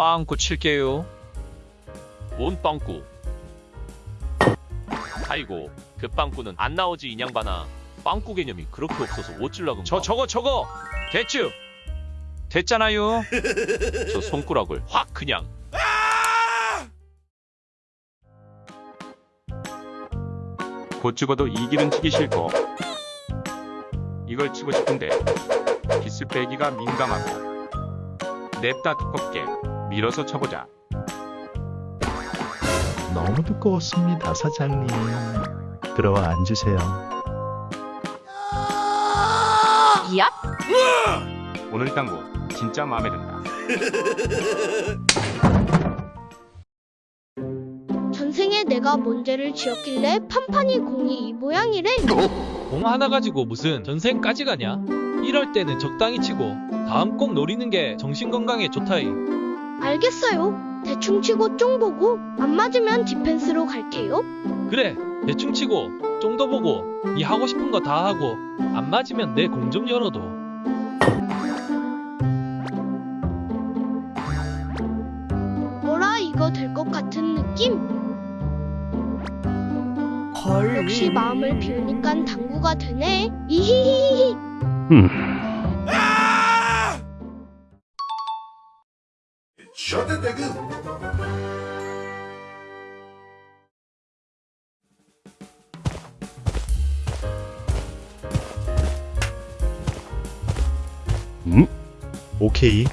빵꾸 칠게요. 뭔 빵꾸? 아이고 그 빵꾸는 안 나오지 인양반아 빵꾸 개념이 그렇게 없어서 어찔라금 저 저거 저거 됐죠? 됐잖아요. 저 손가락을 확 그냥 곧 죽어도 이 길은 치기 싫고 이걸 치고 싶은데 기스 빼기가 민감하고 냅다 두껍게 밀어서 쳐보자 너무 두꺼웠습니다, 사장님. 들어와 앉으세요. 얍! 오늘 당구 진짜 마음에 든다 전생에 내가 뭔 죄를 지었길래 판판이 공이 이 모양이래? 공 하나 가지고 무슨 전생까지 가냐? 이럴 때는 적당히 치고 다음 꼭 노리는 게 정신 건강에 좋다이. 알겠어요. 대충 치고 쫑 보고 안 맞으면 디펜스로 갈게요. 그래, 대충 치고 좀더 보고 네 하고 싶은 거 다 하고 안 맞으면 내 공 좀 열어도. 뭐라 이거 될 것 같은 느낌? 역시 마음을 비우니깐 당구가 되네. 이히히히히. 오케이.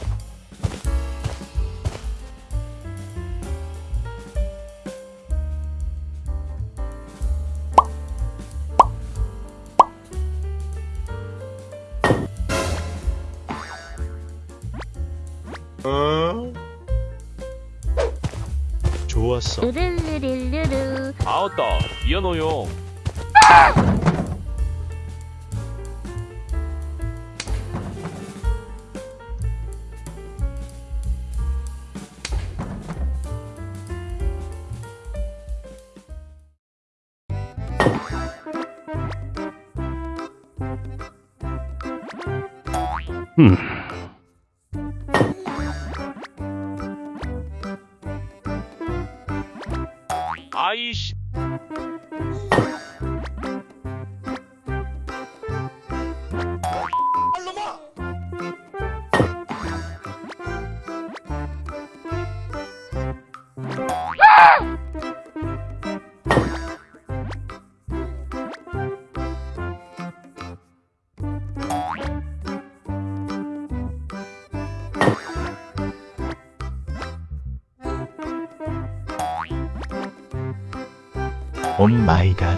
좋았어. 으르르르르르. 아웃다 미안해요 아 이 오 마이 갓.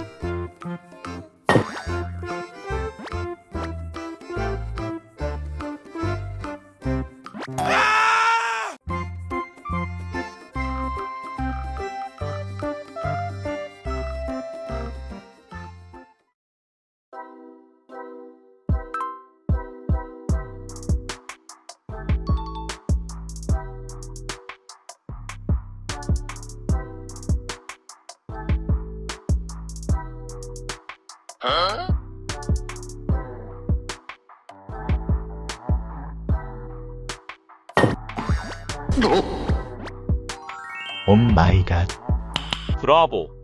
오 마이 갓. 브라보